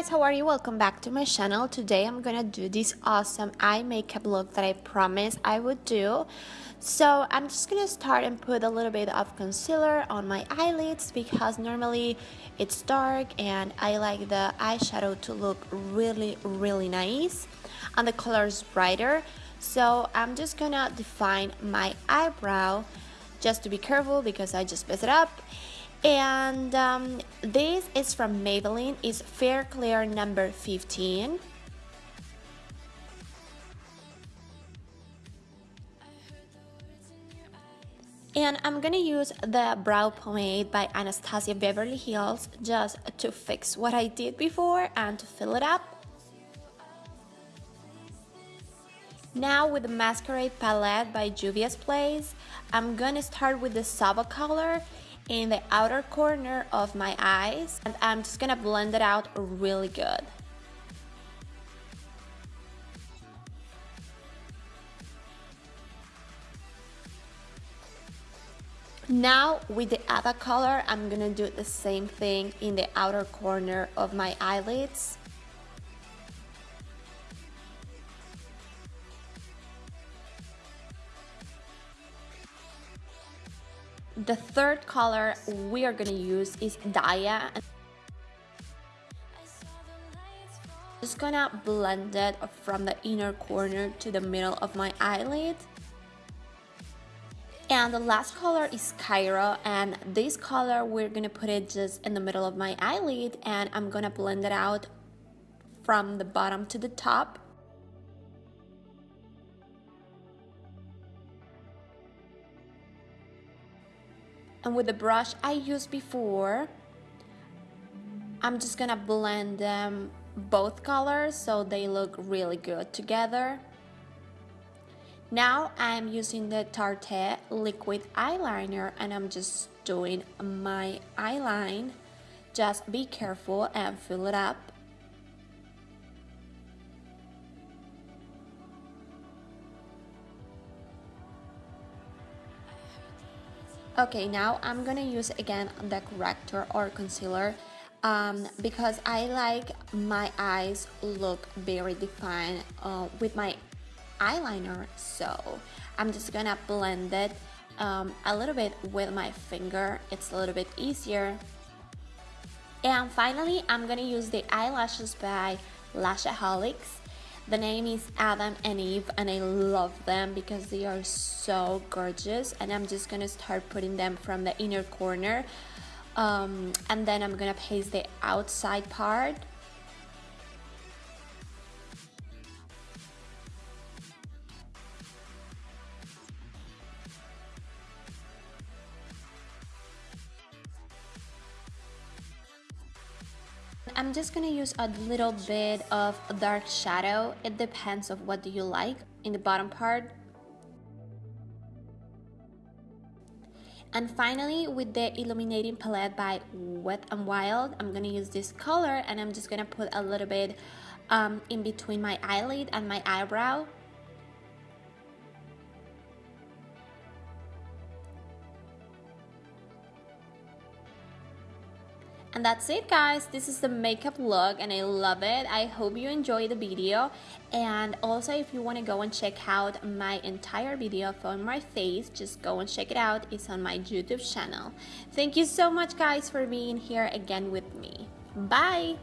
guys how are you? Welcome back to my channel. Today i'm gonna do this awesome eye makeup look that i promised i would do. So i'm just gonna start and put a little bit of concealer on my eyelids because normally it's dark and i like the eyeshadow to look really really nice and the color is brighter. So i'm just gonna define my eyebrow. Just to be careful because i just messed it up and um, this is from Maybelline. Is Fair Clear number 15 and I'm gonna use the brow pomade by Anastasia Beverly Hills just to fix what I did before and to fill it up. Now with the Masquerade palette by Juvia's Place I'm gonna start with the Saba color in the outer corner of my eyes and I'm just gonna blend it out really good. Now with the other color, I'm gonna do the same thing in the outer corner of my eyelids. The third color we are gonna use is Daya. Just gonna blend it from the inner corner to the middle of my eyelid. And the last color is Cairo and this color we're gonna put it just in the middle of my eyelid and I'm gonna blend it out from the bottom to the top and with the brush I used before I'm just gonna blend them both colors so they look really good together. Now I'm using the Tarte liquid eyeliner and I'm just doing my eyeline just be careful and fill it up Okay, now I'm gonna use again the corrector or concealer um, because I like my eyes look very defined uh, with my eyeliner so I'm just gonna blend it um, a little bit with my finger. It's a little bit easier. And finally I'm gonna use the eyelashes by Lashaholics the name is Adam and Eve and I love them because they are so gorgeous and I'm just gonna start putting them from the inner corner. Um, and then I'm gonna paste the outside part I'm just gonna use a little bit of dark shadow. It depends of what do you like in the bottom part. And finally, with the Illuminating Palette by Wet and Wild, I'm gonna use this color and I'm just gonna put a little bit um, in between my eyelid and my eyebrow. And that's it guys, this is the makeup look and I love it. I hope you enjoy the video and also if you want to go and check out my entire video on my face, just go and check it out. It's on my YouTube channel. Thank you so much guys for being here again with me. Bye!